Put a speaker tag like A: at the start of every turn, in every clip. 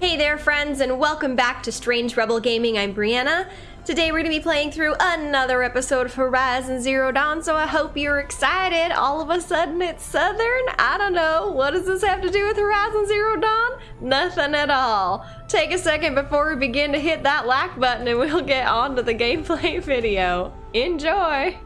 A: Hey there, friends, and welcome back to Strange Rebel Gaming. I'm Brianna. Today we're going to be playing through another episode of Horizon Zero Dawn, so I hope you're excited. All of a sudden it's Southern? I don't know. What does this have to do with Horizon Zero Dawn? Nothing at all. Take a second before we begin to hit that like button and we'll get on to the gameplay video. Enjoy!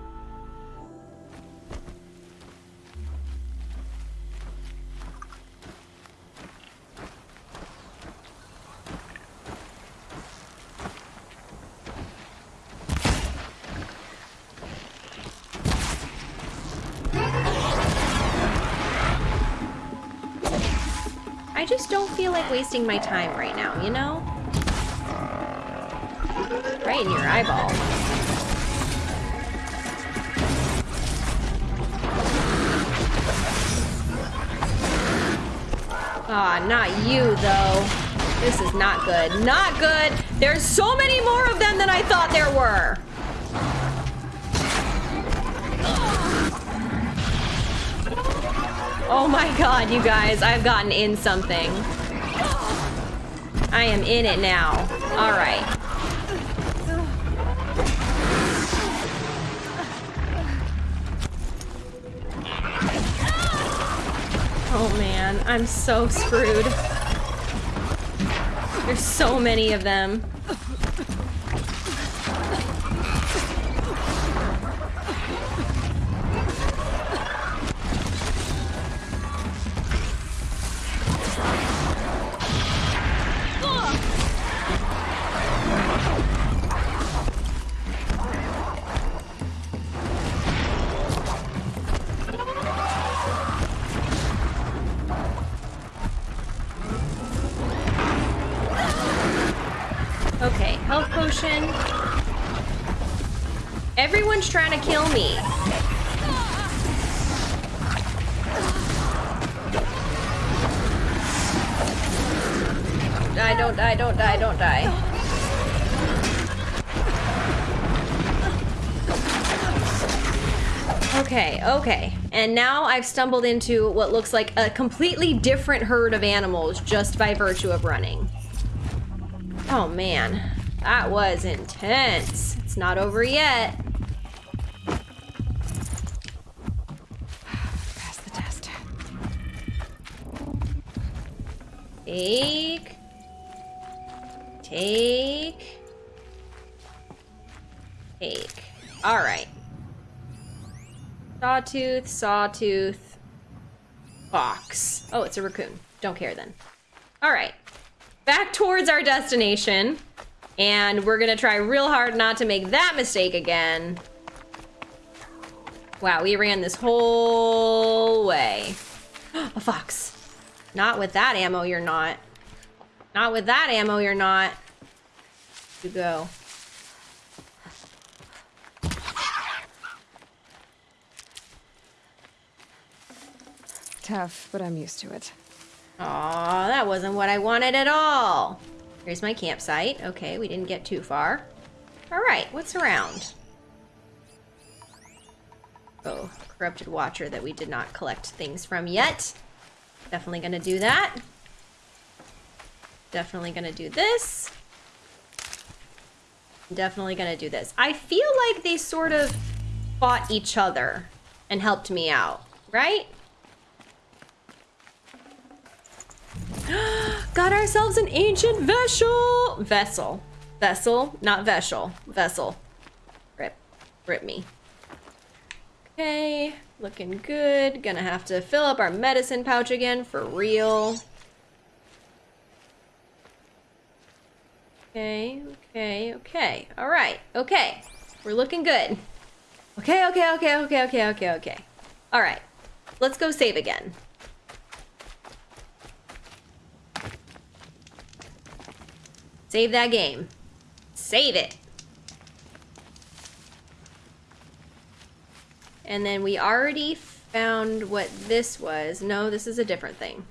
A: I just don't feel like wasting my time right now, you know? Right in your eyeball. Aw, oh, not you, though. This is not good. Not good! There's so many more of them than I thought there were! Oh my god, you guys, I've gotten in something. I am in it now. Alright. Oh man, I'm so screwed. There's so many of them. Kill me. Die, don't die, don't die, don't die. Okay, okay. And now I've stumbled into what looks like a completely different herd of animals just by virtue of running. Oh man, that was intense. It's not over yet. Take. Take. Take. Alright. Sawtooth, sawtooth. Box. Oh, it's a raccoon. Don't care then. Alright. Back towards our destination. And we're gonna try real hard not to make that mistake again. Wow, we ran this whole way. a fox. Not with that ammo, you're not. Not with that ammo, you're not. You go.
B: Tough, but I'm used to it.
A: Aw, that wasn't what I wanted at all. Here's my campsite. Okay, we didn't get too far. All right, what's around? Oh, corrupted watcher that we did not collect things from yet. Definitely gonna do that. Definitely gonna do this. Definitely gonna do this. I feel like they sort of fought each other and helped me out, right? Got ourselves an ancient vessel. Vessel. Vessel, not vessel. Vessel. Rip. Rip me. Okay, looking good. Gonna have to fill up our medicine pouch again for real. Okay, okay, okay. All right, okay. We're looking good. Okay, okay, okay, okay, okay, okay, okay. All right, let's go save again. Save that game. Save it. And then we already found what this was. No, this is a different thing.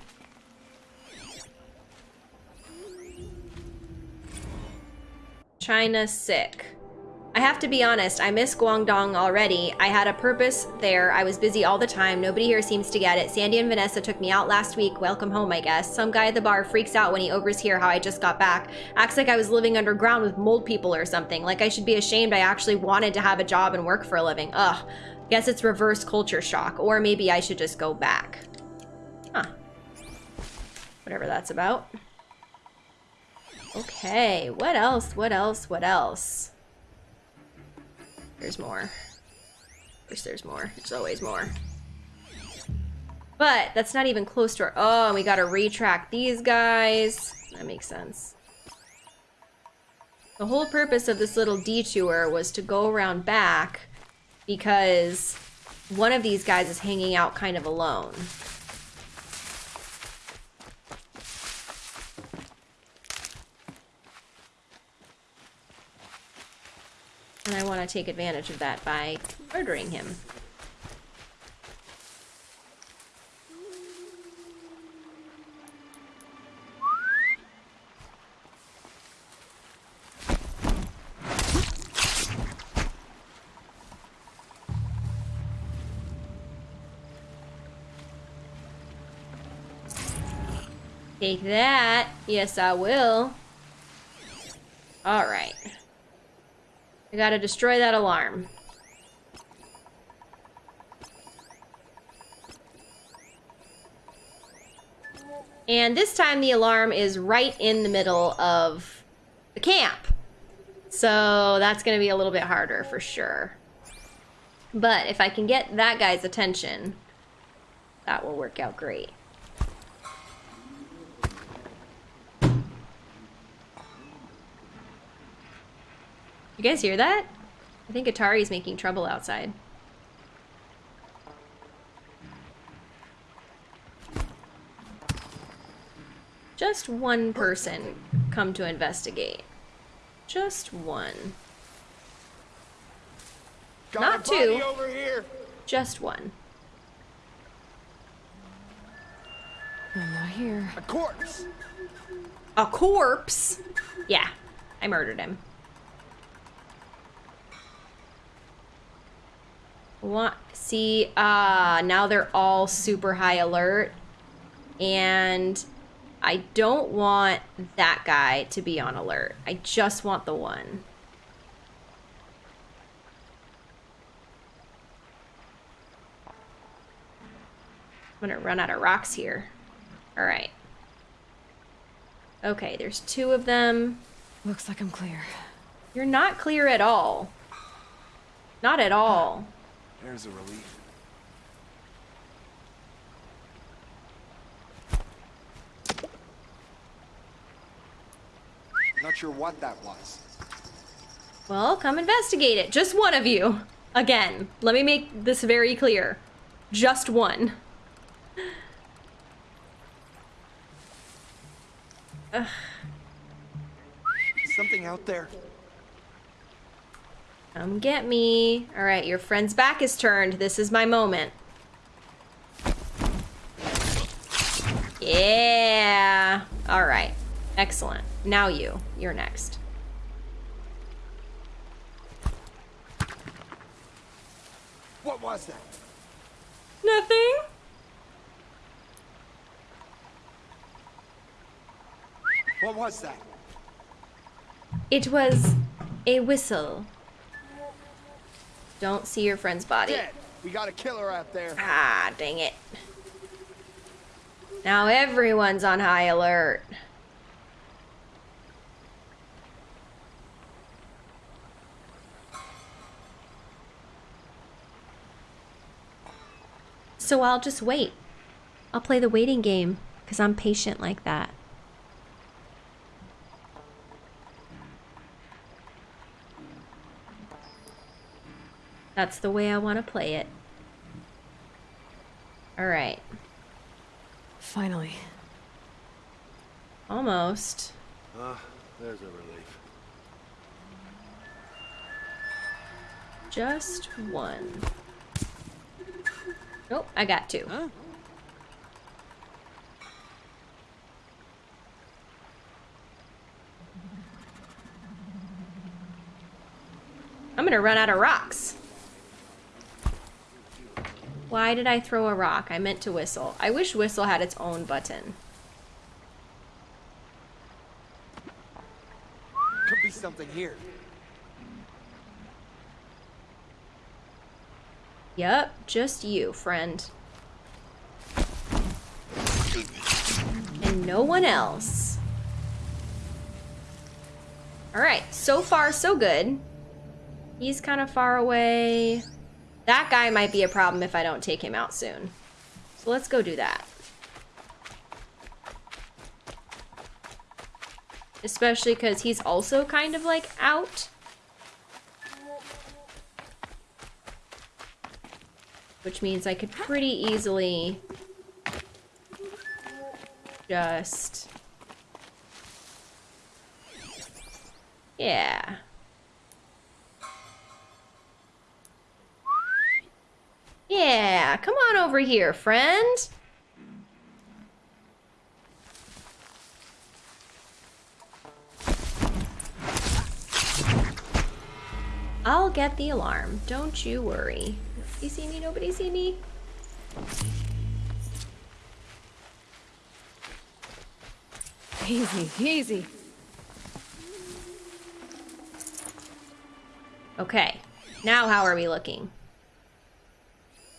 A: China sick. I have to be honest, I miss Guangdong already. I had a purpose there. I was busy all the time. Nobody here seems to get it. Sandy and Vanessa took me out last week. Welcome home, I guess. Some guy at the bar freaks out when he overhears how I just got back. Acts like I was living underground with mold people or something. Like I should be ashamed I actually wanted to have a job and work for a living. Ugh. Guess it's reverse culture shock. Or maybe I should just go back. Huh. Whatever that's about. Okay, what else? What else? What else? There's more. Of course there's more. There's always more. But that's not even close to our... Oh, we gotta retract these guys. That makes sense. The whole purpose of this little detour was to go around back because one of these guys is hanging out kind of alone. And I want to take advantage of that by murdering him. Take that. Yes, I will. Alright. I gotta destroy that alarm. And this time the alarm is right in the middle of the camp. So that's gonna be a little bit harder for sure. But if I can get that guy's attention, that will work out great. You guys hear that? I think Atari's making trouble outside. Just one person come to investigate. Just one.
B: Got
A: Not two.
B: over here.
A: Just one.
C: I'm not here.
B: A corpse.
A: A corpse? Yeah, I murdered him. What? See, uh, now they're all super high alert. And I don't want that guy to be on alert. I just want the one. I'm gonna run out of rocks here. All right. Okay, there's two of them.
C: Looks like I'm clear.
A: You're not clear at all. Not at all.
B: There's a relief. Not sure what that was.
A: Well, come investigate it. Just one of you. Again, let me make this very clear. Just one.
B: Something out there.
A: Come get me. All right, your friend's back is turned. This is my moment. Yeah. All right. Excellent. Now you. You're next.
B: What was that?
A: Nothing.
B: What was that?
A: It was a whistle. Don't see your friend's body.
B: Dead. We got a killer out there.
A: Ah, dang it. Now everyone's on high alert. So I'll just wait. I'll play the waiting game because I'm patient like that. That's the way I want to play it. All right.
C: Finally.
A: Almost.
B: Ah, there's a relief.
A: Just one. Nope, I got two.
B: Huh?
A: I'm gonna run out of rocks. Why did I throw a rock? I meant to whistle. I wish whistle had its own button.
B: Could be something here.
A: Yep, just you, friend. And no one else. Alright, so far so good. He's kind of far away. That guy might be a problem if I don't take him out soon. So let's go do that. Especially because he's also kind of like out. Which means I could pretty easily just... Yeah. Yeah, come on over here, friend. I'll get the alarm. Don't you worry. You see me? Nobody see me?
C: Easy, easy.
A: Okay. Now how are we looking?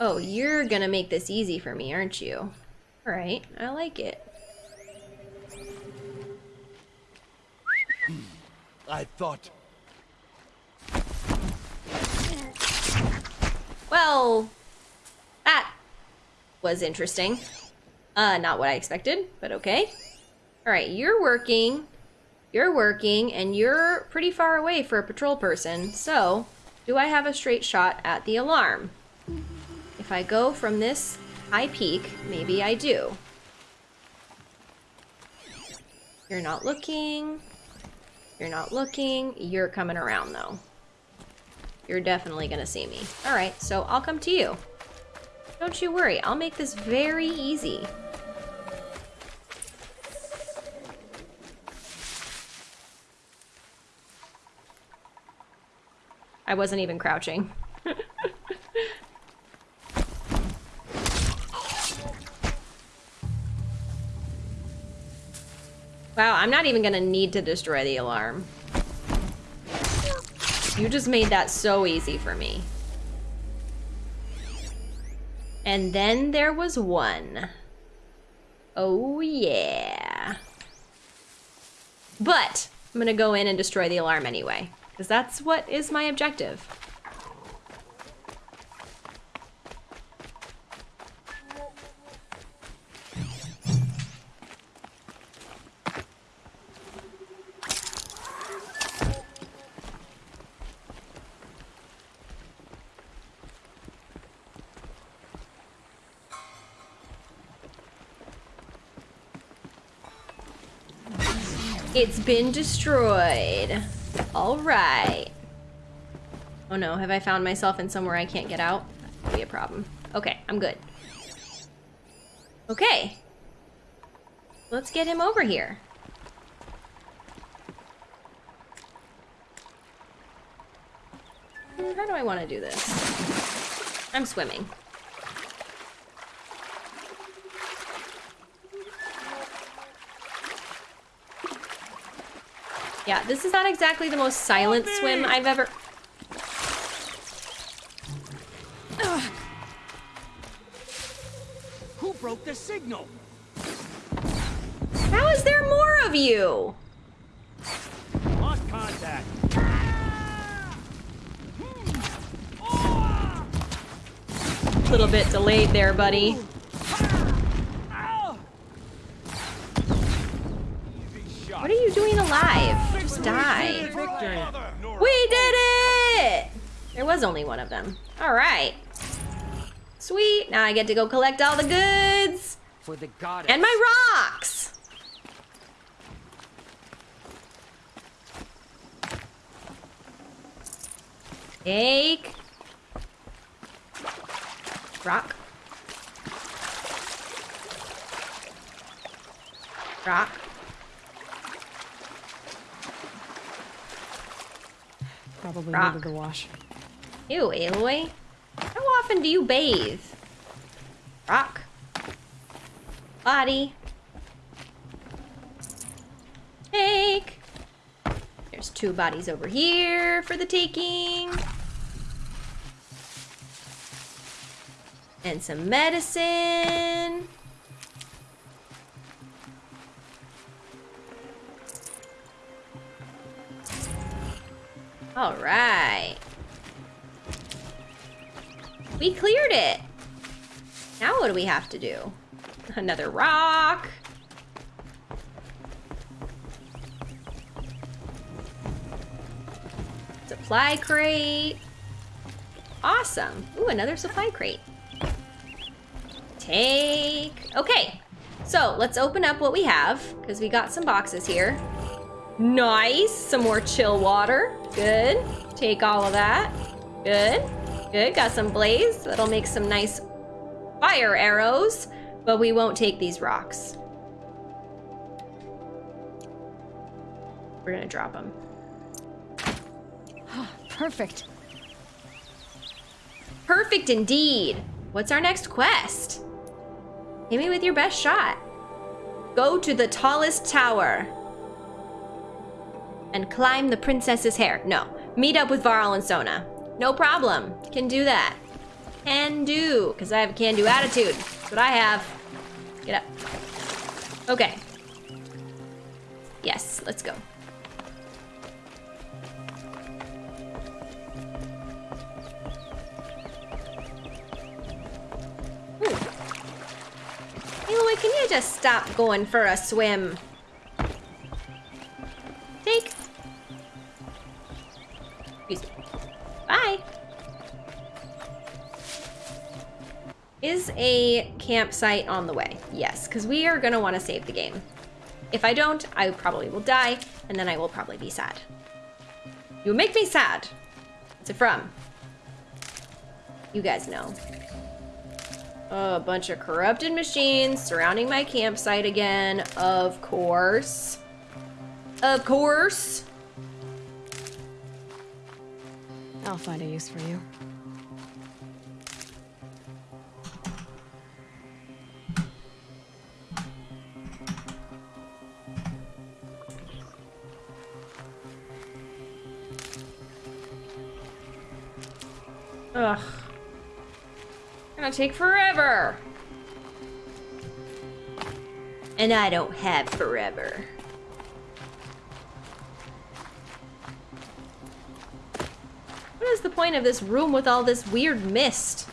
A: Oh, you're gonna make this easy for me, aren't you? Alright, I like it.
B: I thought.
A: Well, that was interesting. Uh, not what I expected, but okay. Alright, you're working, you're working, and you're pretty far away for a patrol person, so do I have a straight shot at the alarm? If I go from this high peak, maybe I do. You're not looking. You're not looking. You're coming around, though. You're definitely gonna see me. Alright, so I'll come to you. Don't you worry, I'll make this very easy. I wasn't even crouching. Wow, I'm not even gonna need to destroy the alarm. You just made that so easy for me. And then there was one. Oh yeah. But I'm gonna go in and destroy the alarm anyway. Because that's what is my objective. It's been destroyed. All right. Oh no, have I found myself in somewhere I can't get out? That could be a problem. Okay, I'm good. Okay. Let's get him over here. How do I want to do this? I'm swimming. Yeah, this is not exactly the most silent swim I've ever...
B: Who broke the signal?
A: How is there more of you?
B: Lost contact.
A: A little bit delayed there, buddy. What are you doing alive? Just die. We did it! There was only one of them. All right. Sweet. Now I get to go collect all the goods.
D: For the goddess.
A: And my rocks. Take. Rock. Rock.
C: Probably
A: Rock.
C: needed the wash.
A: Ew, Aloy. How often do you bathe? Rock. Body. Take. There's two bodies over here for the taking. And some medicine. Have to do? Another rock. Supply crate. Awesome. Ooh, another supply crate. Take. Okay. So let's open up what we have because we got some boxes here. Nice. Some more chill water. Good. Take all of that. Good. Good. Got some blaze. That'll make some nice fire arrows, but we won't take these rocks. We're gonna drop them.
C: Ah, perfect.
A: Perfect indeed. What's our next quest? Hit me with your best shot. Go to the tallest tower and climb the princess's hair. No, meet up with Varl and Sona. No problem. Can do that. Can do, because I have a can do attitude. That's what I have. Get up. Okay. Yes, let's go. Hmm. Ooh. Aloy, can you just stop going for a swim? A campsite on the way? Yes, because we are gonna want to save the game. If I don't, I probably will die, and then I will probably be sad. You make me sad. What's it from? You guys know. A bunch of corrupted machines surrounding my campsite again, of course. Of course.
C: I'll find a use for you.
A: Ugh. Gonna take forever. And I don't have forever. What is the point of this room with all this weird mist?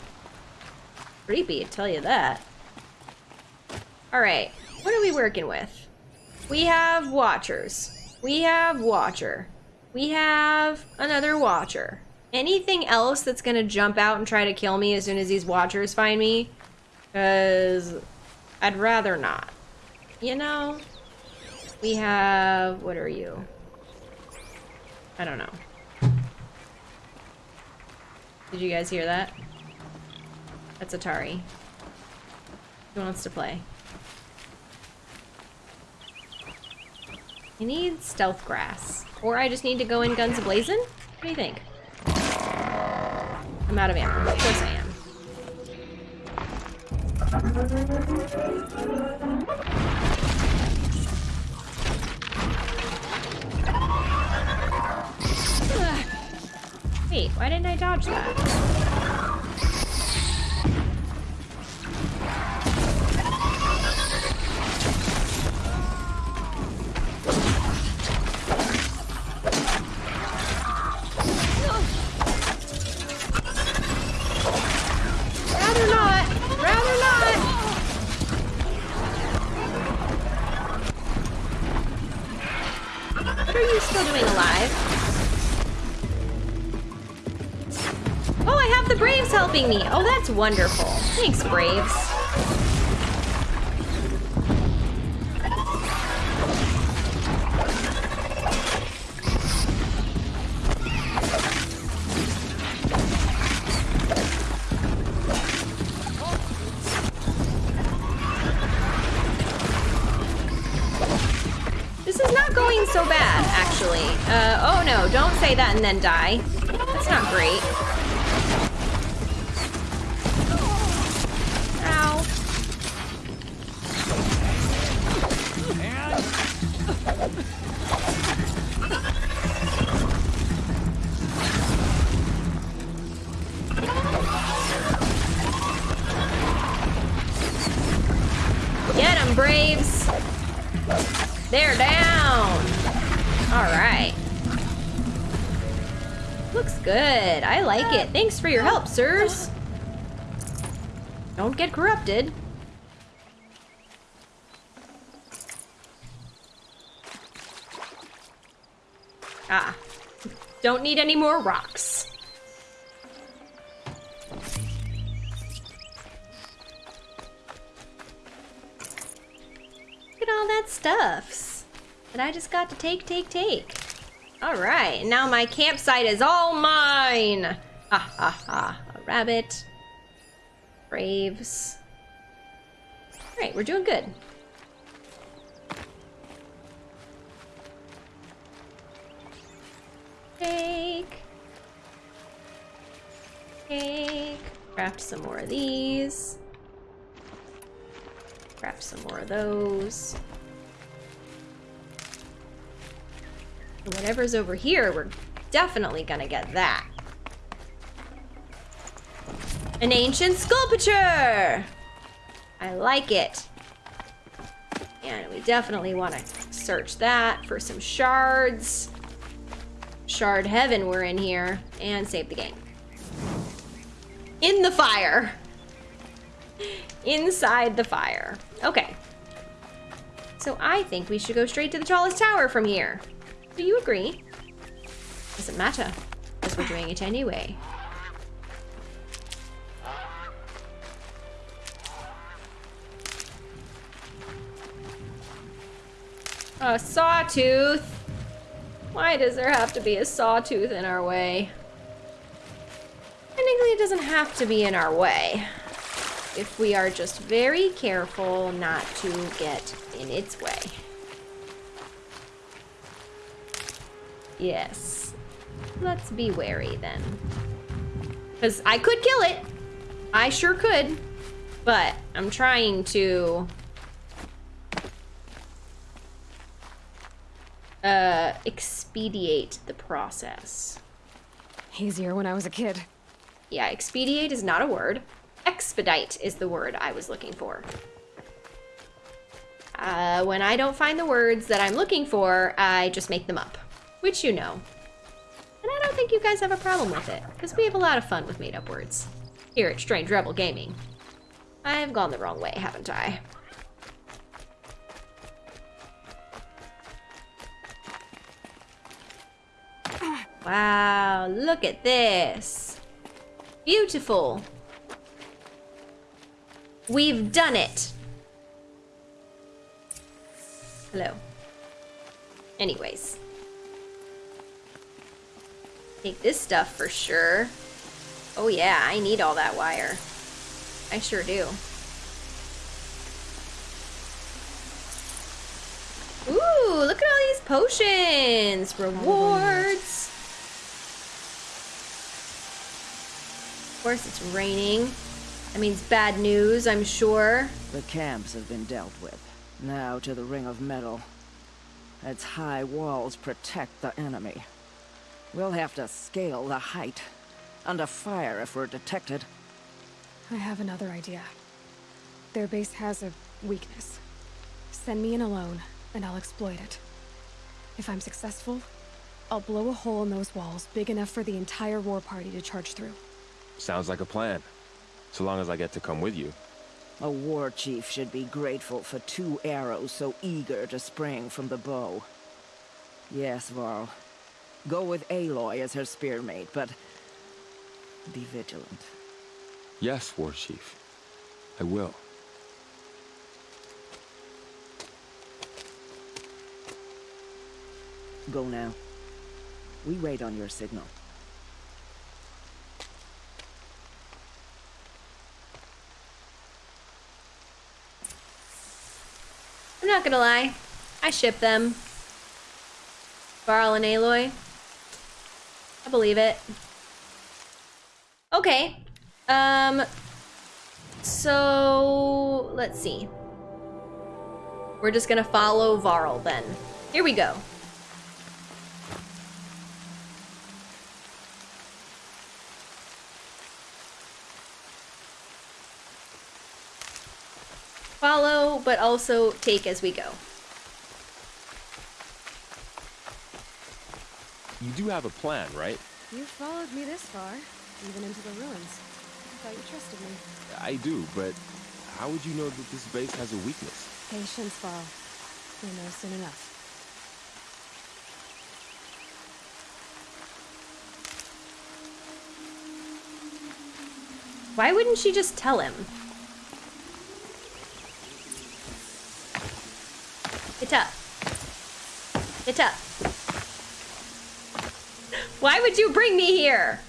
A: Creepy, I tell you that. Alright, what are we working with? We have Watchers. We have Watcher. We have another Watcher. Anything else that's gonna jump out and try to kill me as soon as these Watchers find me? Because I'd rather not. You know? We have... What are you? I don't know. Did you guys hear that? That's Atari. Who wants to play? I need stealth grass. Or I just need to go in guns a-blazing? What do you think? I'm out of ammo. Of course I am. Wait, why didn't I dodge that? Wonderful. Thanks, Braves. This is not going so bad, actually. Uh, oh no, don't say that and then die. That's not great. For your help, sirs. Don't get corrupted. Ah. Don't need any more rocks. Look at all that stuffs that I just got to take, take, take. All right, now my campsite is all mine. Ha ha ha. A rabbit. Braves. All right, we're doing good. Take. Take. Craft some more of these. Craft some more of those. Whatever's over here, we're definitely gonna get that. An ancient sculpture! I like it. And we definitely want to search that for some shards. Shard heaven we're in here. And save the game. In the fire. Inside the fire. Okay. So I think we should go straight to the tallest tower from here. Do you agree? Doesn't matter, because we're doing it anyway. A sawtooth? Why does there have to be a sawtooth in our way? Technically, it doesn't have to be in our way. If we are just very careful not to get in its way. Yes. Let's be wary then. Because I could kill it. I sure could. But I'm trying to... Uh, expedite the process.
C: Easier when I was a kid.
A: Yeah, expedite is not a word. Expedite is the word I was looking for. Uh, when I don't find the words that I'm looking for, I just make them up which you know. And I don't think you guys have a problem with it, because we have a lot of fun with made-up words here at Strange Rebel Gaming. I've gone the wrong way, haven't I? Wow, look at this. Beautiful. We've done it. Hello. Anyways. Take this stuff for sure. Oh yeah, I need all that wire. I sure do. Ooh, look at all these potions! Rewards! Of course it's raining. That means bad news, I'm sure.
D: The camps have been dealt with. Now to the Ring of Metal. Its high walls protect the enemy. We'll have to scale the height. Under fire if we're detected.
C: I have another idea. Their base has a weakness. Send me in alone, and I'll exploit it. If I'm successful, I'll blow a hole in those walls big enough for the entire war party to charge through.
E: Sounds like a plan. So long as I get to come with you.
D: A war chief should be grateful for two arrows so eager to spring from the bow. Yes, Varl. Go with Aloy as her spearmate, but be vigilant.
E: Yes, War Chief. I will.
D: Go now. We wait on your signal.
A: Not gonna lie. I ship them. Varl and Aloy. I believe it. Okay. Um, so let's see. We're just gonna follow Varl then. Here we go. Follow, but also take as we go.
E: You do have a plan, right?
C: You followed me this far, even into the ruins. I thought you trusted me.
E: I do, but how would you know that this base has a weakness?
C: Patience, Varl. You'll know soon enough.
A: Why wouldn't she just tell him? Get up. Get up. Why would you bring me here?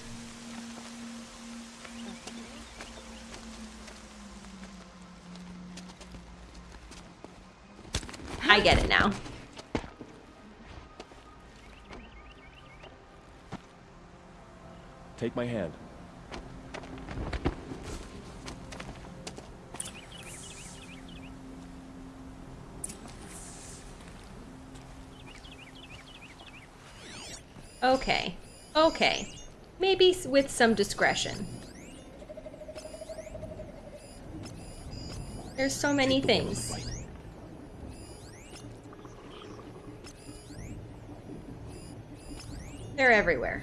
A: I get it now.
E: Take my hand.
A: Okay. Okay. Maybe with some discretion. There's so many things. They're everywhere.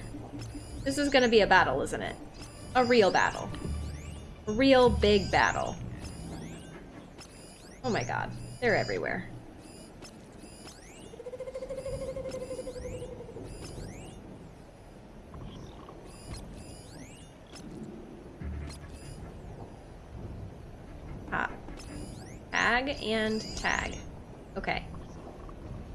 A: This is gonna be a battle, isn't it? A real battle. A real big battle. Oh my god. They're everywhere. Ah. Tag and tag. Okay.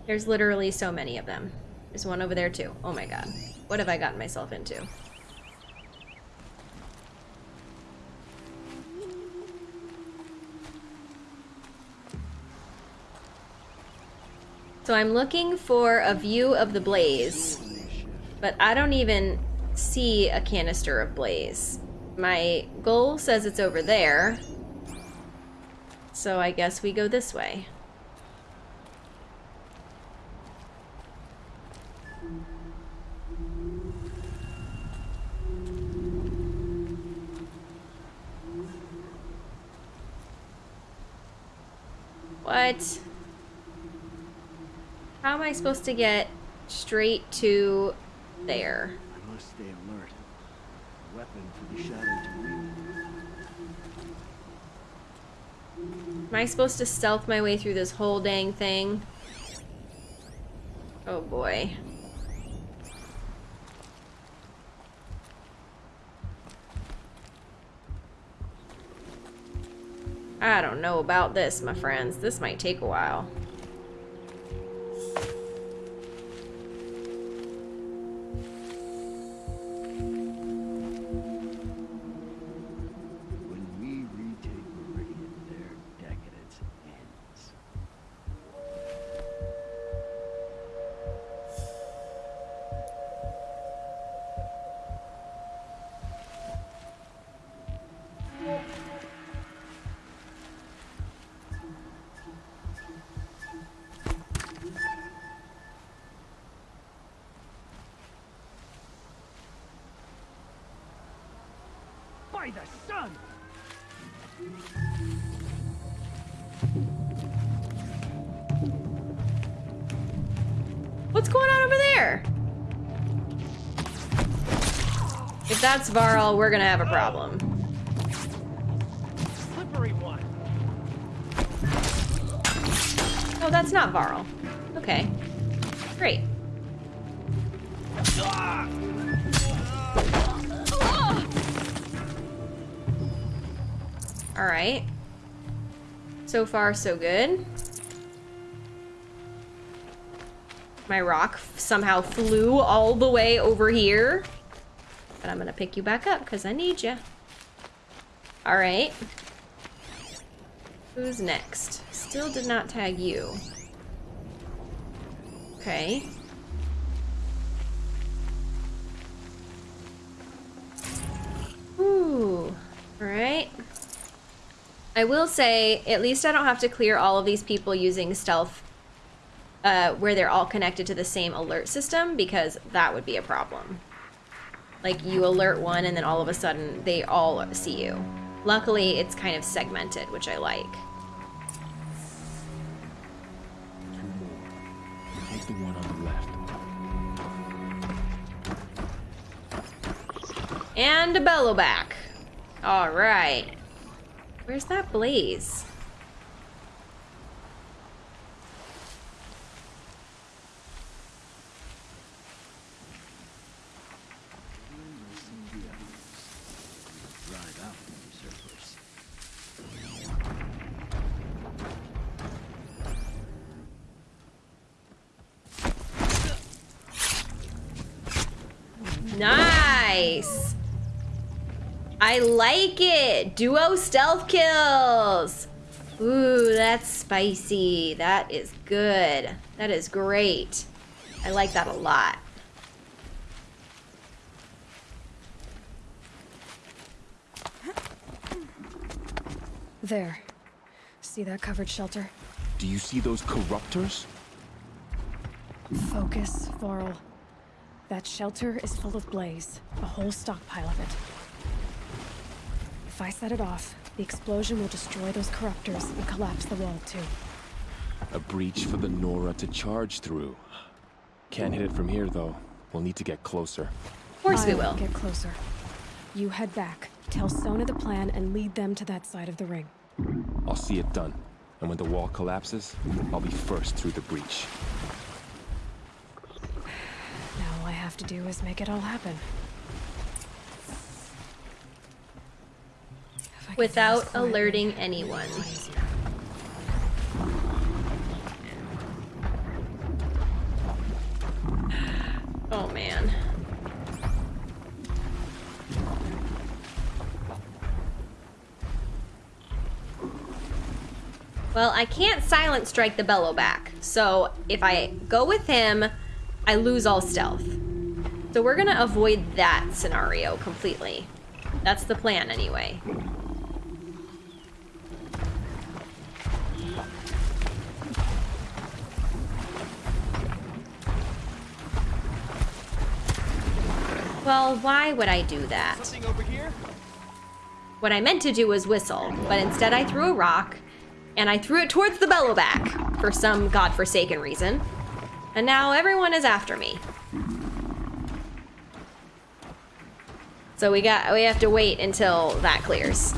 A: There's literally so many of them. There's one over there too. Oh my god. What have I gotten myself into? So I'm looking for a view of the blaze, but I don't even see a canister of blaze. My goal says it's over there, so I guess we go this way. What? How am I supposed to get straight to there?
B: I must stay alert. Weapon for the shadow to wield.
A: Am I supposed to stealth my way through this whole dang thing? Oh boy. I don't know about this, my friends. This might take a while.
B: By the sun!
A: What's going on over there? If that's Varl, we're gonna have a problem.
B: Slippery one!
A: Oh, that's not Varl. Okay. Alright. So far, so good. My rock somehow flew all the way over here. But I'm gonna pick you back up because I need you. Alright. Who's next? Still did not tag you. Okay. I will say, at least I don't have to clear all of these people using stealth uh, where they're all connected to the same alert system because that would be a problem. Like you alert one and then all of a sudden they all see you. Luckily, it's kind of segmented, which I like. And a Bellowback. All right. Where's that blaze? I like it. Duo stealth kills. Ooh, that's spicy. That is good. That is great. I like that a lot.
C: There. See that covered shelter?
E: Do you see those corruptors?
C: Focus, Varl. That shelter is full of blaze. A whole stockpile of it. If I set it off, the explosion will destroy those corruptors and collapse the wall too.
E: A breach for the Nora to charge through. Can't hit it from here, though. We'll need to get closer.
A: Of course we
C: I'll
A: will.
C: Get closer. You head back, tell Sona the plan, and lead them to that side of the ring.
E: I'll see it done. And when the wall collapses, I'll be first through the breach.
C: Now all I have to do is make it all happen. If I could do this
A: Without alerting anyone. Oh man. Well, I can't silent strike the Bellowback. So if I go with him, I lose all stealth. So we're gonna avoid that scenario completely. That's the plan anyway. Well, why would I do that? What I meant to do was whistle, but instead I threw a rock, and I threw it towards the bellowback for some godforsaken reason. And now everyone is after me. So we got we have to wait until that clears.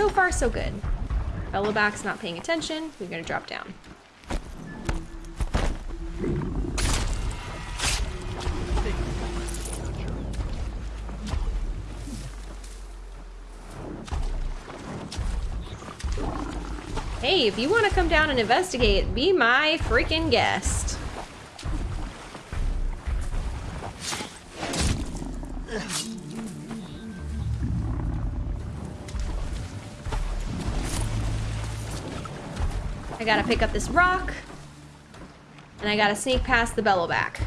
A: So far so good. Bellowback's not paying attention. We're gonna drop down. Hey, if you want to come down and investigate, be my freaking guest. Gotta pick up this rock. And I gotta sneak past the bellowback.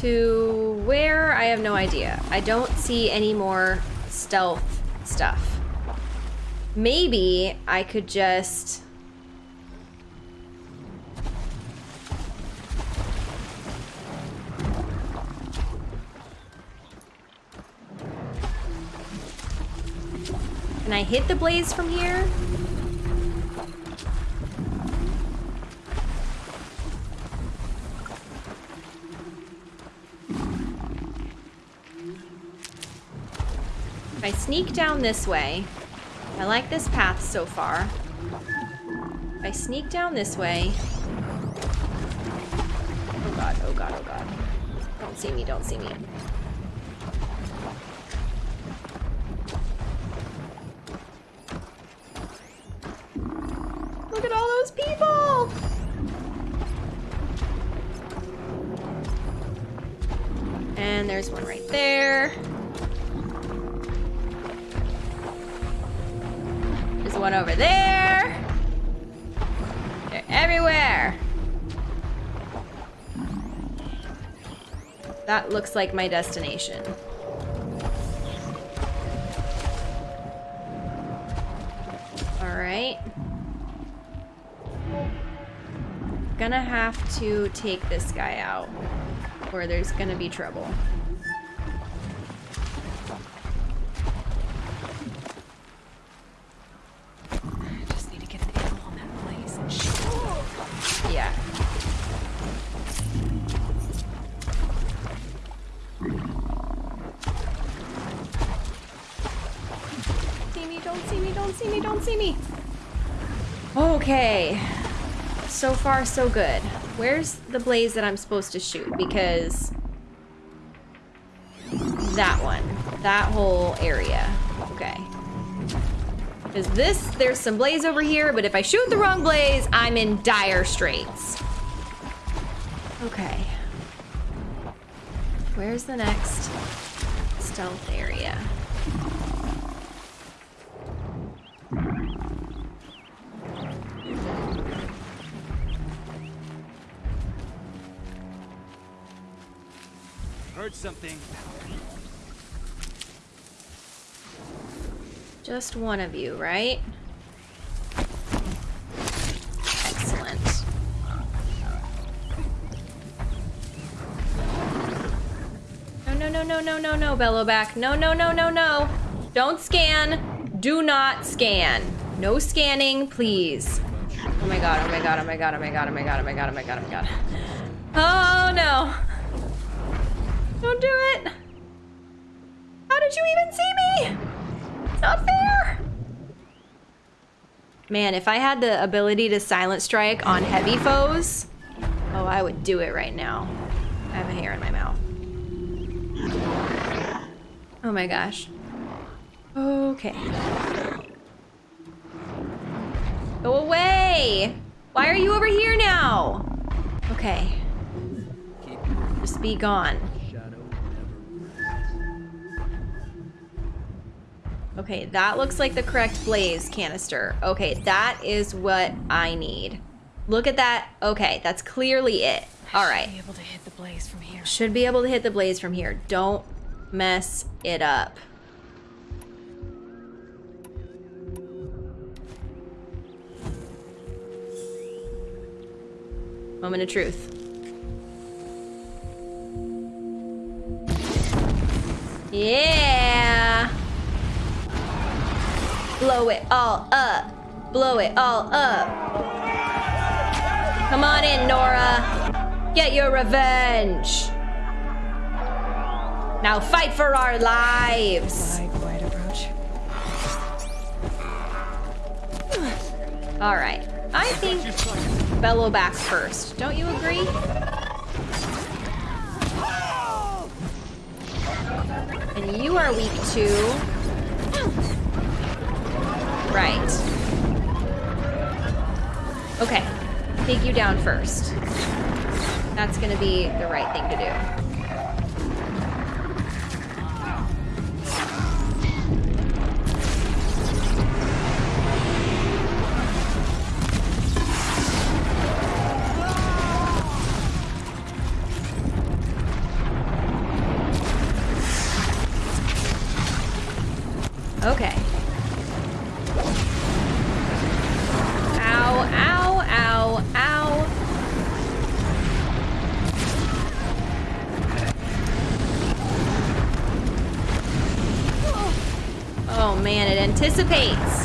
A: To where? I have no idea. I don't see any more stealth stuff. Maybe I could just... Can I hit the blaze from here? Sneak down this way, I like this path so far. If I sneak down this way. Oh god, oh god, oh god. Don't see me, don't see me. Look at all those people! And there's one right there. One over there. They're Everywhere! That looks like my destination. Alright. Gonna have to take this guy out, or there's gonna be trouble. Far, so good. Where's the blaze that I'm supposed to shoot? Because that one, that whole area. Okay. Because this, there's some blaze over here, but if I shoot the wrong blaze, I'm in dire straits. Okay. Where's the next stealth area?
B: Heard something.
A: Just one of you, right? Excellent. No, no, no, no, no, no, no, Bellowback. No, no, no, no, no. Don't scan. Do not scan. No scanning, please. Oh my god, oh my god, oh my god, oh my god, oh my god, oh my god, oh my god, oh my god. Oh no. Don't do it. How did you even see me? It's not fair. Man, if I had the ability to silent strike on heavy foes, oh, I would do it right now. I have a hair in my mouth. Oh my gosh. Okay. Go away! Why are you over here now? Okay. Just be gone. Okay, that looks like the correct blaze canister. Okay, that is what I need. Look at that. Okay, that's clearly it. All right.
C: Should Be able to hit the blaze from here.
A: Should be able to hit the blaze from here. Don't mess it up. Moment of truth. Yeah. Blow it all up. Blow it all up. Come on in, Nora. Get your revenge. Now fight for our lives.
C: Quiet approach.
A: All right. I think Bellowback first. Don't you agree? And you are weak too. Right. Okay. Take you down first. That's gonna be the right thing to do. participates.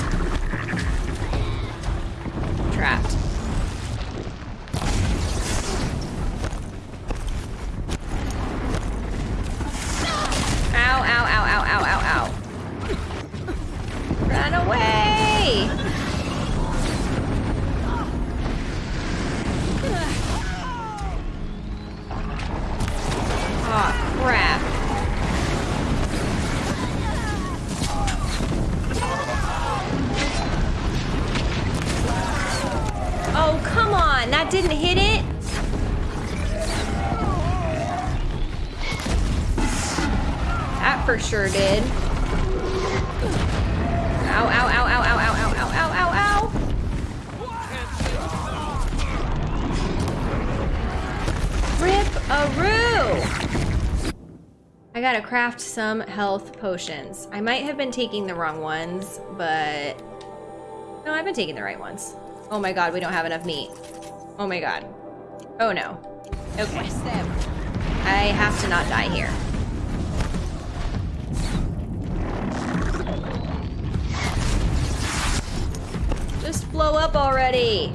A: sure did. Ow, ow, ow, ow, ow, ow, ow, ow, ow, ow, ow. Rip a roo! I gotta craft some health potions. I might have been taking the wrong ones, but... No, I've been taking the right ones. Oh my god, we don't have enough meat. Oh my god. Oh no. Okay. I have to not die here. Blow up already.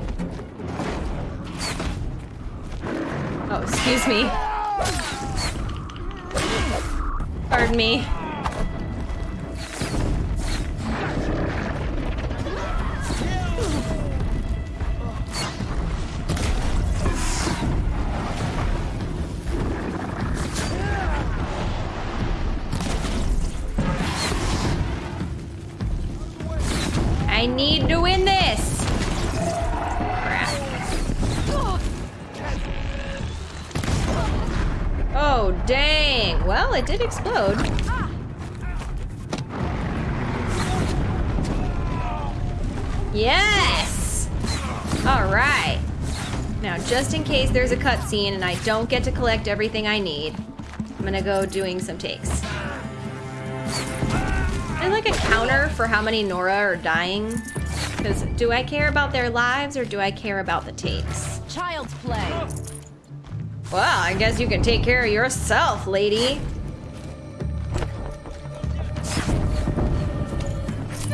A: Oh, excuse me. Pardon me. I need to Well, it did explode. Yes! All right. Now, just in case there's a cutscene and I don't get to collect everything I need, I'm gonna go doing some takes. And like a counter for how many Nora are dying. Because do I care about their lives or do I care about the takes?
F: Child's play.
A: Well, I guess you can take care of yourself, lady.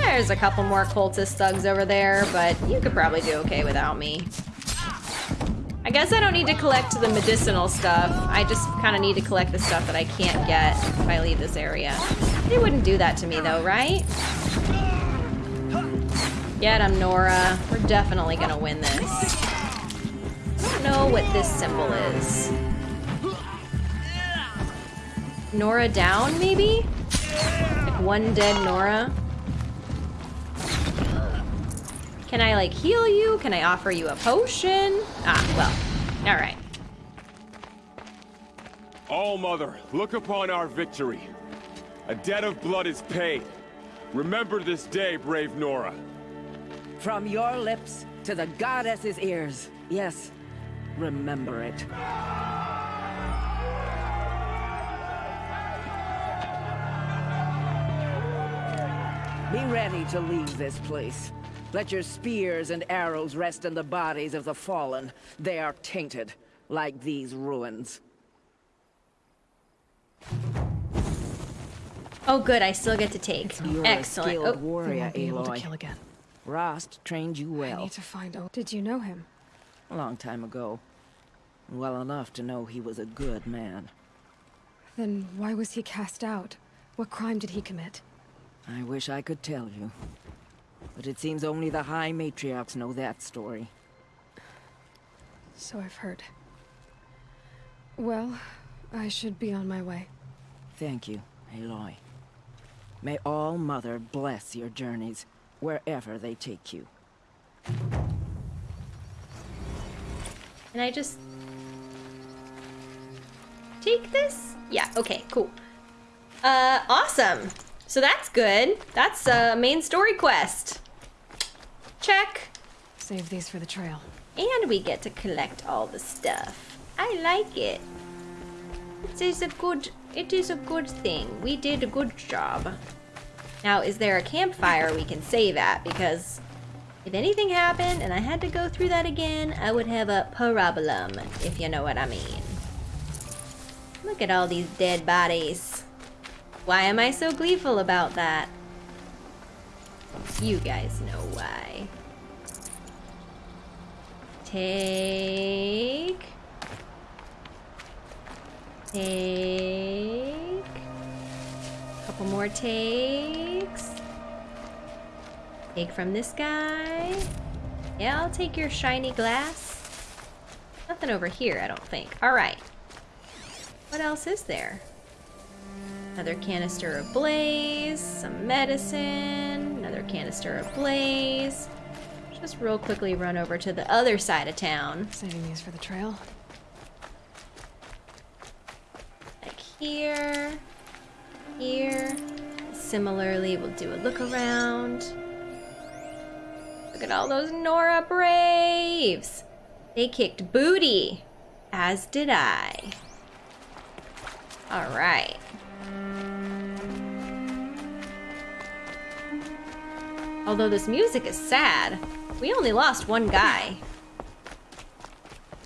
A: There's a couple more cultist thugs over there, but you could probably do okay without me. I guess I don't need to collect the medicinal stuff. I just kind of need to collect the stuff that I can't get if I leave this area. They wouldn't do that to me though, right? Get him, Nora. We're definitely gonna win this. I don't know what this symbol is. Nora down, maybe? Like one dead Nora? Can I like heal you? Can I offer you a potion? Ah, well, all right.
G: All Mother, look upon our victory. A debt of blood is paid. Remember this day, brave Nora.
D: From your lips to the goddess's ears. Yes, remember it. Be ready to leave this place. Let your spears and arrows rest in the bodies of the fallen. They are tainted, like these ruins.
A: Oh, good. I still get to take.
D: You're a
A: Excellent.
D: skilled
A: Oh,
C: They
D: warrior,
C: won't be able to
D: Aloy.
C: kill again.
D: Rost trained you well.
C: I need to find. Oh, did you know him?
D: A long time ago. Well enough to know he was a good man.
C: Then why was he cast out? What crime did he commit?
D: I wish I could tell you. But it seems only the High Matriarchs know that story.
C: So I've heard. Well, I should be on my way.
D: Thank you, Aloy. May All Mother bless your journeys, wherever they take you.
A: Can I just take this? Yeah, okay, cool. Uh, awesome. So that's good. That's a main story quest. Check.
C: Save these for the trail.
A: And we get to collect all the stuff. I like it. It is a good it is a good thing. We did a good job. Now, is there a campfire we can save at? Because if anything happened and I had to go through that again, I would have a problem, if you know what I mean. Look at all these dead bodies. Why am I so gleeful about that? You guys know why. Take. Take. Couple more takes. Take from this guy. Yeah, I'll take your shiny glass. Nothing over here, I don't think. Alright. What else is there? Another canister of blaze, some medicine, another canister of blaze. Just real quickly run over to the other side of town.
C: Saving these for the trail.
A: Like here, here. Similarly, we'll do a look around. Look at all those Nora Braves! They kicked booty, as did I. Alright. Although this music is sad. We only lost one guy.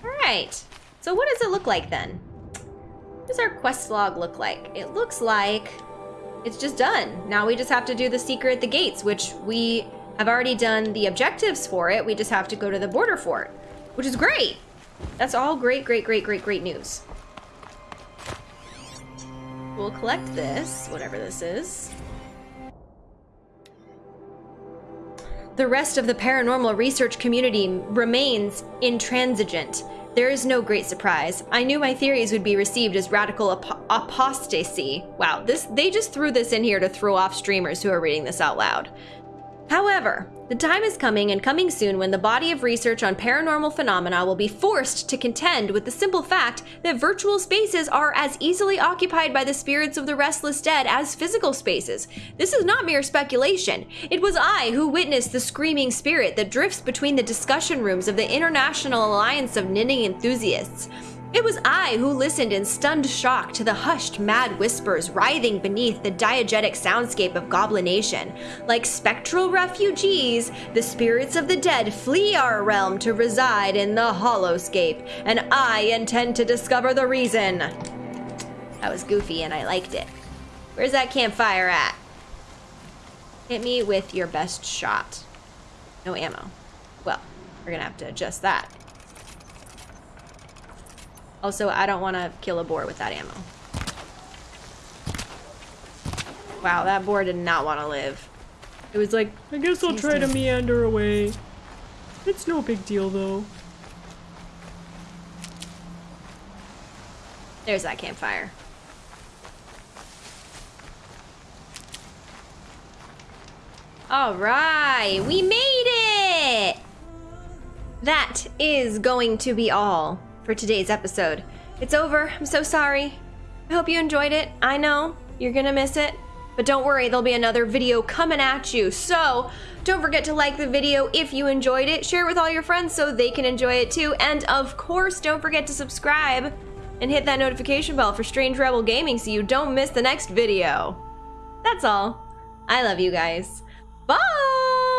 A: Alright. So what does it look like then? What does our quest log look like? It looks like it's just done. Now we just have to do the secret at the gates, which we have already done the objectives for it. We just have to go to the border fort, which is great. That's all great, great, great, great, great news. We'll collect this, whatever this is. The rest of the paranormal research community remains intransigent. There is no great surprise. I knew my theories would be received as radical ap apostasy. Wow, this they just threw this in here to throw off streamers who are reading this out loud. However, the time is coming and coming soon when the body of research on paranormal phenomena will be forced to contend with the simple fact that virtual spaces are as easily occupied by the spirits of the restless dead as physical spaces. This is not mere speculation. It was I who witnessed the screaming spirit that drifts between the discussion rooms of the International Alliance of Knitting Enthusiasts. It was I who listened in stunned shock to the hushed, mad whispers writhing beneath the diegetic soundscape of Goblination. Like spectral refugees, the spirits of the dead flee our realm to reside in the Hollowscape, and I intend to discover the reason. That was goofy and I liked it. Where's that campfire at? Hit me with your best shot. No ammo. Well, we're gonna have to adjust that. Also, I don't want to kill a boar with that ammo. Wow, that boar did not want to live. It was like,
F: I guess I'll try to meander away. It's no big deal though.
A: there's that campfire. All right, we made it! That is going to be all for today's episode. It's over. I'm so sorry. I hope you enjoyed it. I know you're gonna miss it, but don't worry, there'll be another video coming at you. So don't forget to like the video if you enjoyed it, share it with all your friends so they can enjoy it too, and of course, don't forget to subscribe and hit that notification bell for Strange Rebel Gaming so you don't miss the next video. That's all. I love you guys. Bye!